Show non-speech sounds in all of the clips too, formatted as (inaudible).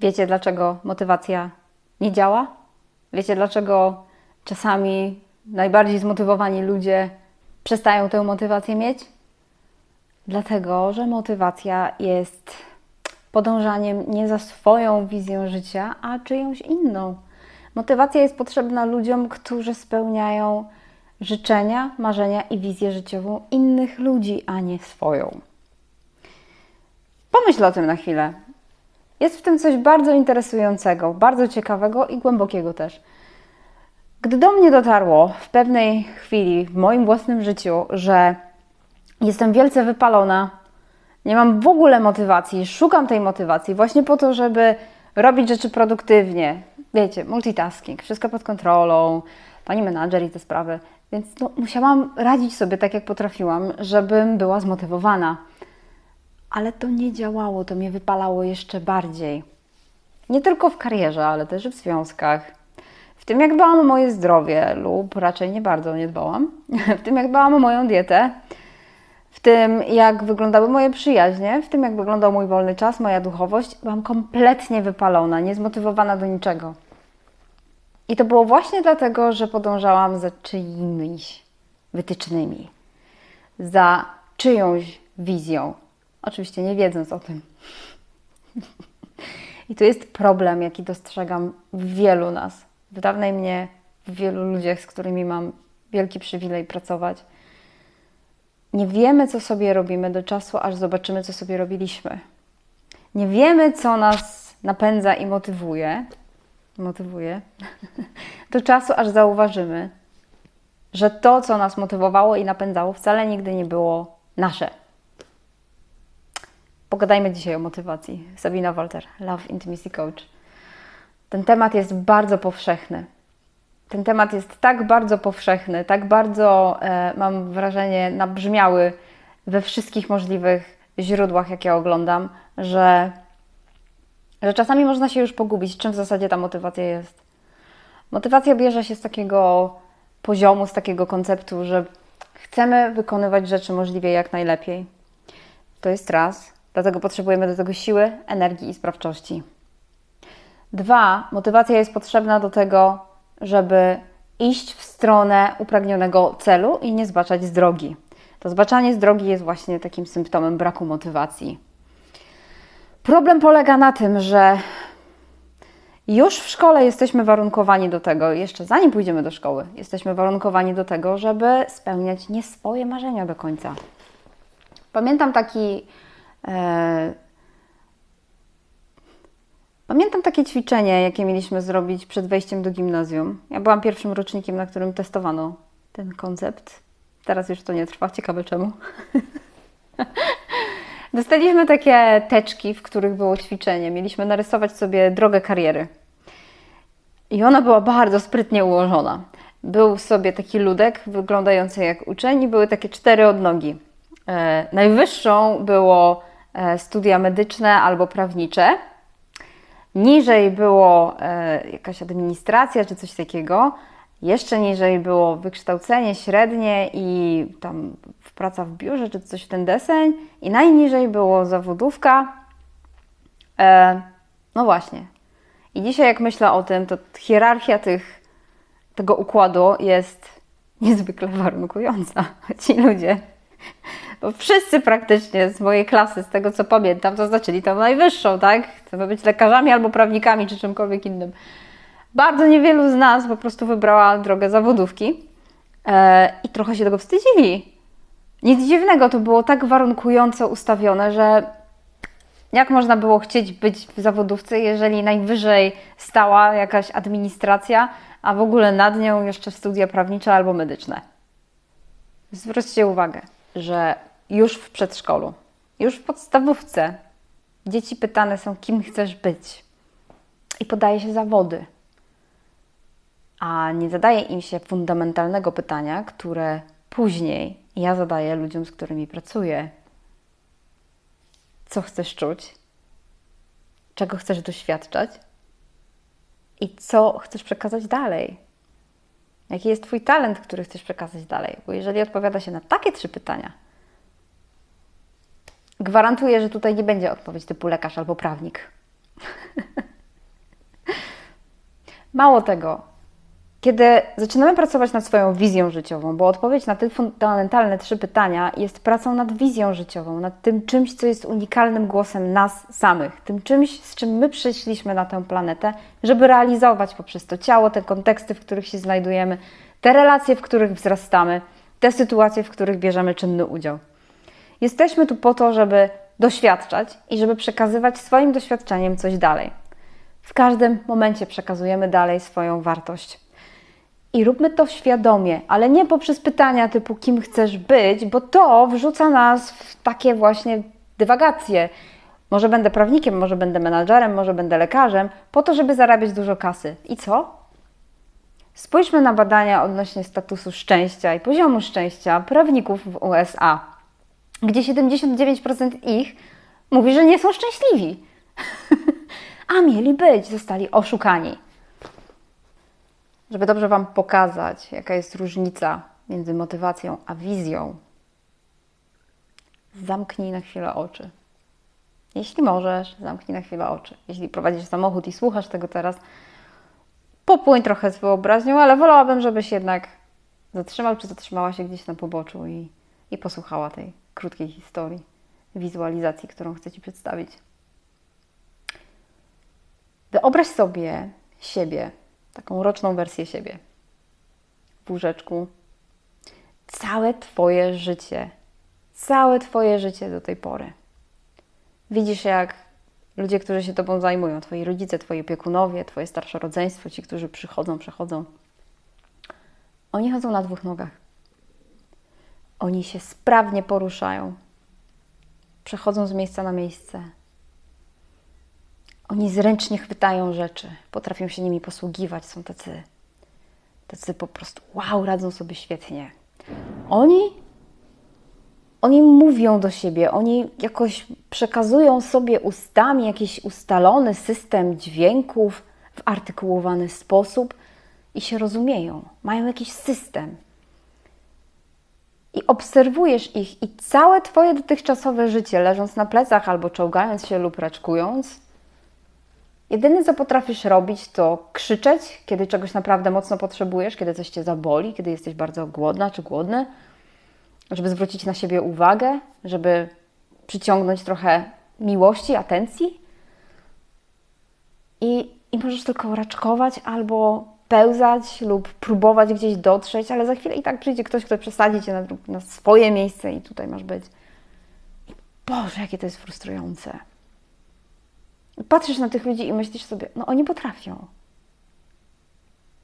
Wiecie, dlaczego motywacja nie działa? Wiecie, dlaczego czasami najbardziej zmotywowani ludzie przestają tę motywację mieć? Dlatego, że motywacja jest podążaniem nie za swoją wizją życia, a czyjąś inną. Motywacja jest potrzebna ludziom, którzy spełniają życzenia, marzenia i wizję życiową innych ludzi, a nie swoją. Pomyśl o tym na chwilę. Jest w tym coś bardzo interesującego, bardzo ciekawego i głębokiego też. Gdy do mnie dotarło w pewnej chwili w moim własnym życiu, że jestem wielce wypalona, nie mam w ogóle motywacji, szukam tej motywacji właśnie po to, żeby robić rzeczy produktywnie. Wiecie, multitasking, wszystko pod kontrolą, pani menadżer i te sprawy. Więc no, musiałam radzić sobie tak, jak potrafiłam, żebym była zmotywowana. Ale to nie działało, to mnie wypalało jeszcze bardziej. Nie tylko w karierze, ale też w związkach. W tym, jak dbałam o moje zdrowie, lub raczej nie bardzo nie dbałam. (laughs) W tym, jak dbałam o moją dietę, w tym, jak wyglądały moje przyjaźnie, w tym, jak wyglądał mój wolny czas, moja duchowość, byłam kompletnie wypalona, niezmotywowana do niczego. I to było właśnie dlatego, że podążałam za czyimiś wytycznymi, za czyjąś wizją, oczywiście nie wiedząc o tym. I to jest problem, jaki dostrzegam w wielu nas, w dawnej mnie, w wielu ludziach, z którymi mam wielki przywilej pracować. Nie wiemy, co sobie robimy do czasu, aż zobaczymy, co sobie robiliśmy. Nie wiemy, co nas napędza i motywuje, motywuje, (laughs) do czasu, aż zauważymy, że to, co nas motywowało i napędzało, wcale nigdy nie było nasze. Pogadajmy dzisiaj o motywacji. Sabina Walter, Love Intimacy Coach. Ten temat jest bardzo powszechny. Ten temat jest tak bardzo powszechny, tak bardzo, e, mam wrażenie, nabrzmiały we wszystkich możliwych źródłach, jakie oglądam, że że czasami można się już pogubić, czym w zasadzie ta motywacja jest. Motywacja bierze się z takiego poziomu, z takiego konceptu, że chcemy wykonywać rzeczy możliwie jak najlepiej. To jest raz, dlatego potrzebujemy do tego siły, energii i sprawczości. Dwa, motywacja jest potrzebna do tego, żeby iść w stronę upragnionego celu i nie zbaczać z drogi. To zbaczanie z drogi jest właśnie takim symptomem braku motywacji. Problem polega na tym, że już w szkole jesteśmy warunkowani do tego, jeszcze zanim pójdziemy do szkoły, jesteśmy warunkowani do tego, żeby spełniać nie swoje marzenia do końca. Pamiętam taki. E, pamiętam takie ćwiczenie, jakie mieliśmy zrobić przed wejściem do gimnazjum. Ja byłam pierwszym rocznikiem, na którym testowano ten koncept. Teraz już to nie trwa, ciekawe czemu. (laughs) Dostaliśmy takie teczki, w których było ćwiczenie. Mieliśmy narysować sobie drogę kariery. I ona była bardzo sprytnie ułożona. Był sobie taki ludek wyglądający jak uczeń i były takie cztery odnogi. E, najwyższą było e, studia medyczne albo prawnicze. Niżej było e, jakaś administracja czy coś takiego. Jeszcze niżej było wykształcenie średnie i tam praca w biurze czy coś w ten deseń. I najniżej było zawodówka. No właśnie. I dzisiaj, jak myślę o tym, to hierarchia tych, tego układu jest niezwykle warunkująca. (laughs) Ci ludzie, bo wszyscy praktycznie z mojej klasy, z tego co pamiętam, zaznaczyli tą najwyższą, tak? Chcemy być lekarzami albo prawnikami czy czymkolwiek innym. Bardzo niewielu z nas po prostu wybrała drogę zawodówki e, i trochę się tego wstydzili. Nic dziwnego, to było tak warunkująco ustawione, że jak można było chcieć być w zawodówce, jeżeli najwyżej stała jakaś administracja, a w ogóle nad nią jeszcze studia prawnicze albo medyczne? Zwróćcie uwagę, że już w przedszkolu, już w podstawówce dzieci pytane są, kim chcesz być. I podaje się zawody. A nie zadaje im się fundamentalnego pytania, które później ja zadaję ludziom, z którymi pracuję, co chcesz czuć, czego chcesz doświadczać i co chcesz przekazać dalej. Jaki jest Twój talent, który chcesz przekazać dalej? Bo jeżeli odpowiada się na takie trzy pytania, gwarantuję, że tutaj nie będzie odpowiedź typu lekarz albo prawnik. (laughs) Mało tego, kiedy zaczynamy pracować nad swoją wizją życiową, bo odpowiedź na te fundamentalne trzy pytania jest pracą nad wizją życiową, nad tym czymś, co jest unikalnym głosem nas samych, tym czymś, z czym my przyszliśmy na tę planetę, żeby realizować poprzez to ciało te konteksty, w których się znajdujemy, te relacje, w których wzrastamy, te sytuacje, w których bierzemy czynny udział. Jesteśmy tu po to, żeby doświadczać i żeby przekazywać swoim doświadczeniem coś dalej. W każdym momencie przekazujemy dalej swoją wartość. I róbmy to świadomie, ale nie poprzez pytania typu kim chcesz być, bo to wrzuca nas w takie właśnie dywagacje. Może będę prawnikiem, może będę menadżerem, może będę lekarzem, po to, żeby zarabiać dużo kasy. I co? Spójrzmy na badania odnośnie statusu szczęścia i poziomu szczęścia prawników w USA, gdzie 79% ich mówi, że nie są szczęśliwi. (laughs) A mieli być, zostali oszukani. Żeby dobrze Wam pokazać, jaka jest różnica między motywacją a wizją, zamknij na chwilę oczy. Jeśli możesz, zamknij na chwilę oczy. Jeśli prowadzisz samochód i słuchasz tego teraz, popłyń trochę z wyobraźnią, ale wolałabym, żebyś jednak zatrzymał czy zatrzymała się gdzieś na poboczu i, i posłuchała tej krótkiej historii, wizualizacji, którą chcę Ci przedstawić. Wyobraź sobie siebie taką roczną wersję siebie w łóżeczku. Całe Twoje życie, całe Twoje życie do tej pory. Widzisz, jak ludzie, którzy się Tobą zajmują, Twoi rodzice, Twoi opiekunowie, Twoje starsze rodzeństwo, ci, którzy przychodzą, przechodzą, oni chodzą na dwóch nogach. Oni się sprawnie poruszają, przechodzą z miejsca na miejsce, oni zręcznie chwytają rzeczy, potrafią się nimi posługiwać, są tacy, tacy po prostu wow, radzą sobie świetnie. Oni, oni mówią do siebie, oni jakoś przekazują sobie ustami jakiś ustalony system dźwięków w artykułowany sposób i się rozumieją, mają jakiś system. I obserwujesz ich, i całe Twoje dotychczasowe życie, leżąc na plecach albo czołgając się lub raczkując, Jedyne, co potrafisz robić, to krzyczeć, kiedy czegoś naprawdę mocno potrzebujesz, kiedy coś cię zaboli, kiedy jesteś bardzo głodna czy głodny, żeby zwrócić na siebie uwagę, żeby przyciągnąć trochę miłości, atencji. I, i możesz tylko raczkować albo pełzać lub próbować gdzieś dotrzeć, ale za chwilę i tak przyjdzie ktoś, kto przesadzi cię na, na swoje miejsce i tutaj masz być. I Boże, jakie to jest frustrujące patrzysz na tych ludzi i myślisz sobie, no oni potrafią.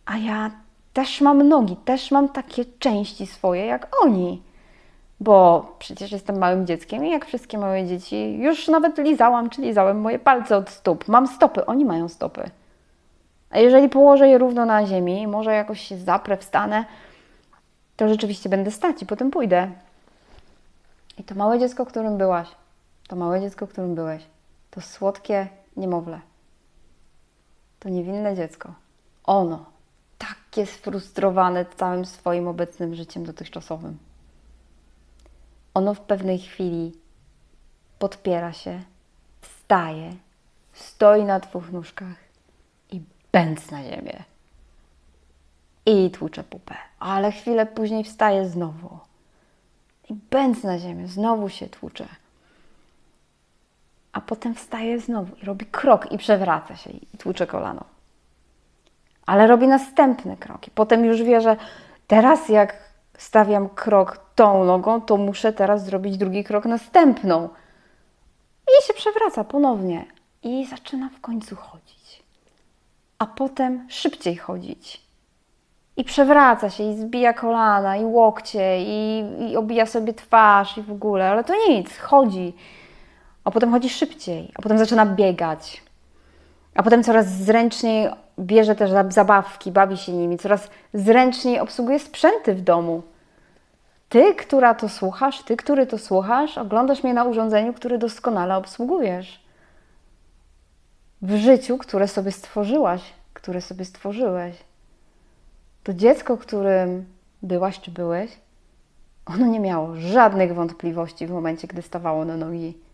A ja też mam nogi, też mam takie części swoje jak oni. Bo przecież jestem małym dzieckiem i jak wszystkie małe dzieci, już nawet lizałam czy lizałem moje palce od stóp. Mam stopy, oni mają stopy. A jeżeli położę je równo na ziemi, może jakoś się zaprę, wstanę, to rzeczywiście będę stać i potem pójdę. I to małe dziecko, którym byłaś, to małe dziecko, którym byłeś, to słodkie, niemowlę. To niewinne dziecko. Ono, takie sfrustrowane całym swoim obecnym życiem dotychczasowym. Ono w pewnej chwili podpiera się, wstaje, stoi na dwóch nóżkach bęc na ziemię. I tłucze pupę, ale chwilę później wstaje znowu. I bęc na ziemię, znowu się tłucze a potem wstaje znowu i robi krok i przewraca się i tłucze kolano. Ale robi następny krok i potem już wie, że teraz jak stawiam krok tą nogą, to muszę teraz zrobić drugi krok następną. I się przewraca ponownie i zaczyna w końcu chodzić. A potem szybciej chodzić. I przewraca się, i zbija kolana, i łokcie, i, i obija sobie twarz, i w ogóle, ale to nic, chodzi a potem chodzi szybciej, a potem zaczyna biegać, a potem coraz zręczniej bierze też zabawki, bawi się nimi, coraz zręczniej obsługuje sprzęty w domu. Ty, która to słuchasz, ty, który to słuchasz, oglądasz mnie na urządzeniu, który doskonale obsługujesz. W życiu, które sobie stworzyłaś, które sobie stworzyłeś. To dziecko, którym byłaś czy byłeś, ono nie miało żadnych wątpliwości w momencie, gdy stawało na nogi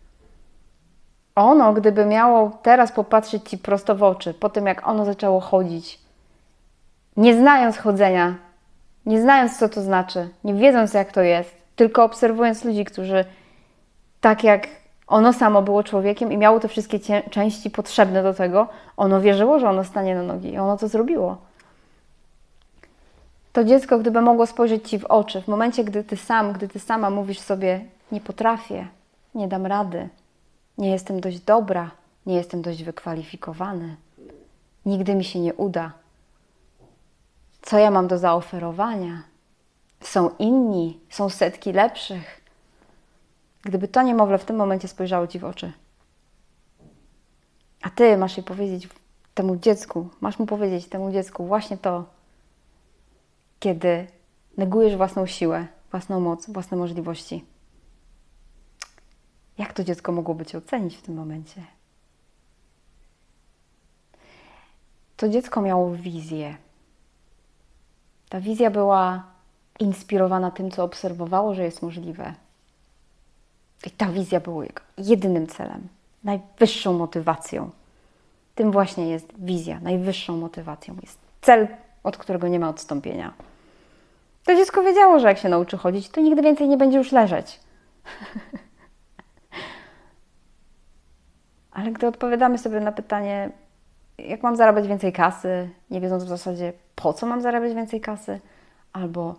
ono, gdyby miało teraz popatrzeć ci prosto w oczy, po tym jak ono zaczęło chodzić, nie znając chodzenia, nie znając co to znaczy, nie wiedząc jak to jest, tylko obserwując ludzi, którzy tak jak ono samo było człowiekiem i miało te wszystkie części potrzebne do tego, ono wierzyło, że ono stanie na nogi i ono to zrobiło. To dziecko, gdyby mogło spojrzeć ci w oczy, w momencie, gdy ty sam, gdy ty sama mówisz sobie: Nie potrafię, nie dam rady, nie jestem dość dobra, nie jestem dość wykwalifikowany, nigdy mi się nie uda. Co ja mam do zaoferowania? Są inni, są setki lepszych. Gdyby to niemowlę w tym momencie spojrzało ci w oczy, a ty masz jej powiedzieć temu dziecku, masz mu powiedzieć temu dziecku właśnie to, kiedy negujesz własną siłę, własną moc, własne możliwości. Jak to dziecko mogłoby cię ocenić w tym momencie? To dziecko miało wizję. Ta wizja była inspirowana tym, co obserwowało, że jest możliwe. I ta wizja była jego jedynym celem, najwyższą motywacją. Tym właśnie jest wizja, najwyższą motywacją. Jest cel, od którego nie ma odstąpienia. To dziecko wiedziało, że jak się nauczy chodzić, to nigdy więcej nie będzie już leżeć. (laughs) Ale gdy odpowiadamy sobie na pytanie, jak mam zarabiać więcej kasy, nie wiedząc w zasadzie, po co mam zarabiać więcej kasy, albo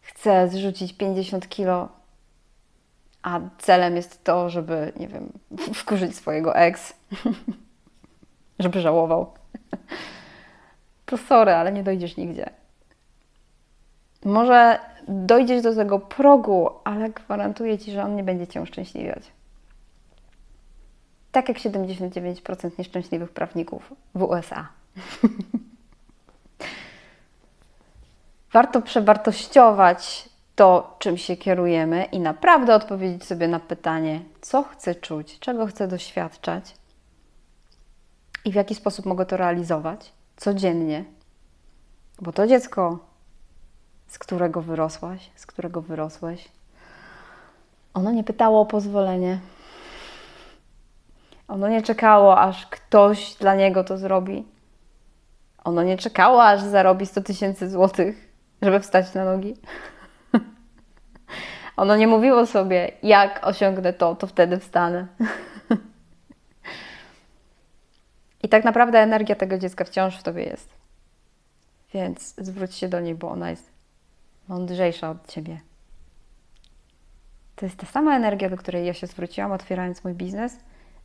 chcę zrzucić 50 kilo, a celem jest to, żeby, nie wiem, (laughs) wkurzyć swojego ex, (laughs) żeby żałował. (laughs) To sorry, ale nie dojdziesz nigdzie. Może dojdziesz do tego progu, ale gwarantuję Ci, że on nie będzie Cię uszczęśliwiać. Tak jak 79% nieszczęśliwych prawników w USA. Warto przewartościować to, czym się kierujemy i naprawdę odpowiedzieć sobie na pytanie, co chcę czuć, czego chcę doświadczać i w jaki sposób mogę to realizować codziennie. Bo to dziecko, z którego wyrosłaś, z którego wyrosłeś, ono nie pytało o pozwolenie. Ono nie czekało, aż ktoś dla niego to zrobi. Ono nie czekało, aż zarobi 100 tysięcy złotych, żeby wstać na nogi. Ono nie mówiło sobie, jak osiągnę to, to wtedy wstanę. I tak naprawdę energia tego dziecka wciąż w tobie jest. Więc zwróć się do niej, bo ona jest mądrzejsza od ciebie. To jest ta sama energia, do której ja się zwróciłam, otwierając mój biznes,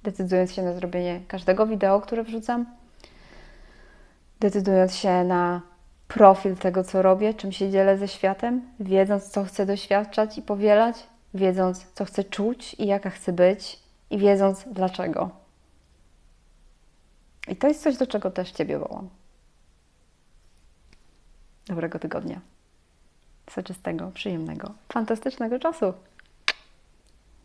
decydując się na zrobienie każdego wideo, które wrzucam, decydując się na profil tego, co robię, czym się dzielę ze światem, wiedząc, co chcę doświadczać i powielać, wiedząc, co chcę czuć i jaka chcę być, i wiedząc dlaczego. I to jest coś, do czego też Ciebie wołam. Dobrego tygodnia. Soczystego, przyjemnego, fantastycznego czasu.